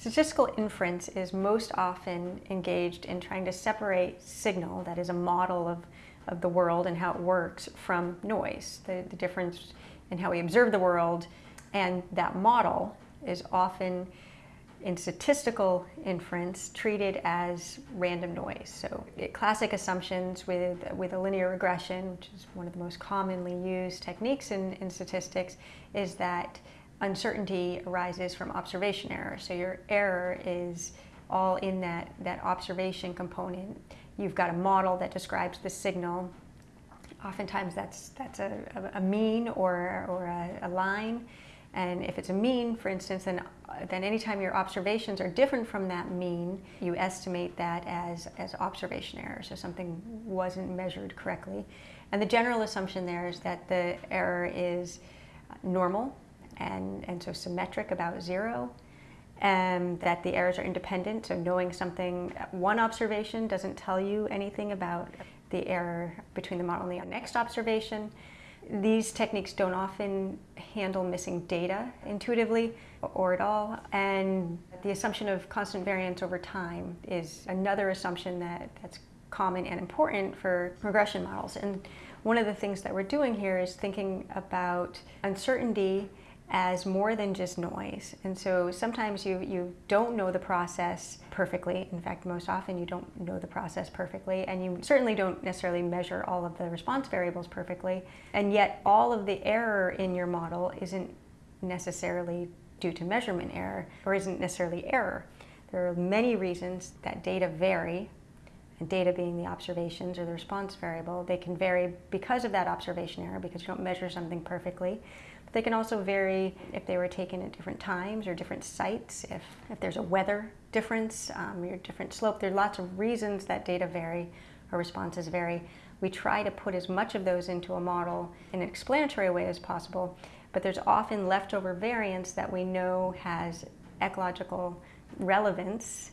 Statistical inference is most often engaged in trying to separate signal, that is a model of, of the world and how it works, from noise, the, the difference in how we observe the world. And that model is often in statistical inference treated as random noise. So classic assumptions with, with a linear regression, which is one of the most commonly used techniques in, in statistics, is that uncertainty arises from observation error. So your error is all in that, that observation component. You've got a model that describes the signal. Oftentimes that's, that's a, a mean or, or a, a line. And if it's a mean, for instance, then, then anytime your observations are different from that mean, you estimate that as, as observation error. So something wasn't measured correctly. And the general assumption there is that the error is uh, normal and, and so symmetric about zero, and that the errors are independent. So knowing something, one observation doesn't tell you anything about the error between the model and the next observation. These techniques don't often handle missing data intuitively or at all. And the assumption of constant variance over time is another assumption that, that's common and important for regression models. And one of the things that we're doing here is thinking about uncertainty as more than just noise. And so sometimes you, you don't know the process perfectly. In fact, most often you don't know the process perfectly, and you certainly don't necessarily measure all of the response variables perfectly. And yet all of the error in your model isn't necessarily due to measurement error, or isn't necessarily error. There are many reasons that data vary, and data being the observations or the response variable, they can vary because of that observation error, because you don't measure something perfectly. They can also vary if they were taken at different times or different sites, if, if there's a weather difference, um, or different slope. There are lots of reasons that data vary or responses vary. We try to put as much of those into a model in an explanatory way as possible, but there's often leftover variance that we know has ecological relevance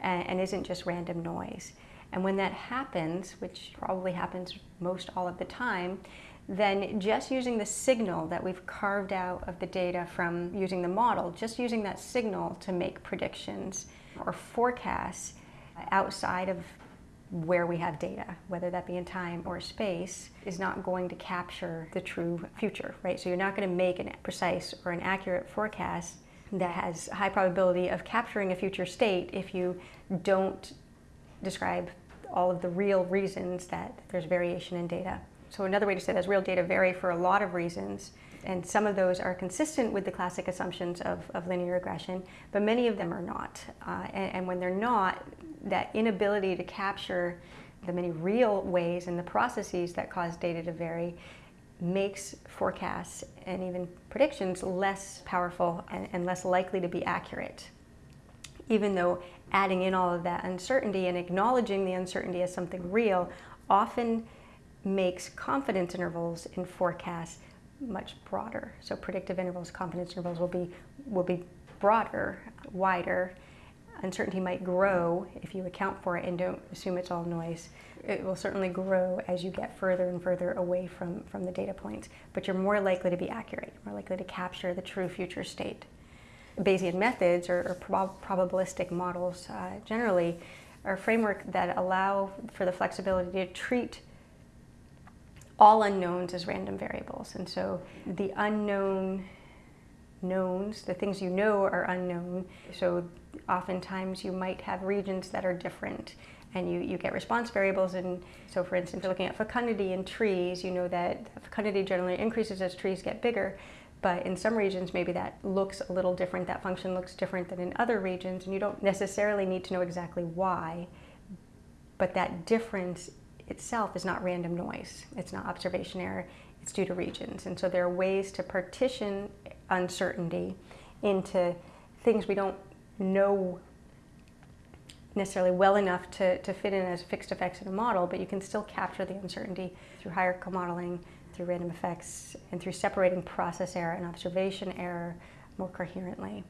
and, and isn't just random noise. And when that happens, which probably happens most all of the time, then just using the signal that we've carved out of the data from using the model, just using that signal to make predictions or forecasts outside of where we have data, whether that be in time or space, is not going to capture the true future, right? So you're not going to make a precise or an accurate forecast that has high probability of capturing a future state if you don't describe all of the real reasons that there's variation in data. So another way to say that is real data vary for a lot of reasons, and some of those are consistent with the classic assumptions of, of linear regression, but many of them are not. Uh, and, and when they're not, that inability to capture the many real ways and the processes that cause data to vary makes forecasts and even predictions less powerful and, and, less likely to be accurate. Even though adding in all of that uncertainty and acknowledging the uncertainty as something real often makes confidence intervals in forecasts much broader. So predictive intervals, confidence intervals will be, will be broader, wider. Uncertainty might grow if you account for it and don't assume it's all noise. It will certainly grow as you get further and further away from, from the data points, but you're more likely to be accurate, more likely to capture the true future state. Bayesian methods or, or prob probabilistic models uh, generally are a framework that allow for the flexibility to treat all unknowns as random variables. And so the unknown knowns, the things you know are unknown. So oftentimes you might have regions that are different and you, you get response variables. And so for instance, looking at fecundity in trees, you know that fecundity generally increases as trees get bigger. But in some regions, maybe that looks a little different, that function looks different than in other regions, and you don't necessarily need to know exactly why. But that difference itself is not random noise. It's not observation error. It's due to regions. And so there are ways to partition uncertainty into things we don't know necessarily well enough to, to fit in as fixed effects in a model, but you can still capture the uncertainty through hierarchical modeling, through random effects, and through separating process error and observation error more coherently.